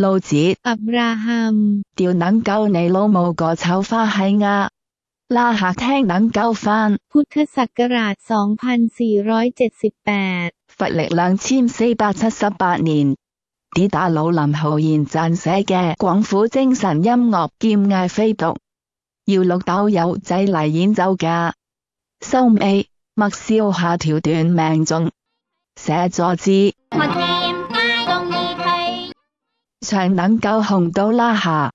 老子 อับราฮัม 屌能够你老母个臭花閪啊！拉客听能够翻， พุทธศักราช 2478佛历两千四百七十八年。啲打老林浩然撰写嘅广府精神音乐兼嗌飞读，要绿豆友仔嚟演奏㗎。收尾默笑下条短命中，写咗字 才能够红到拉下。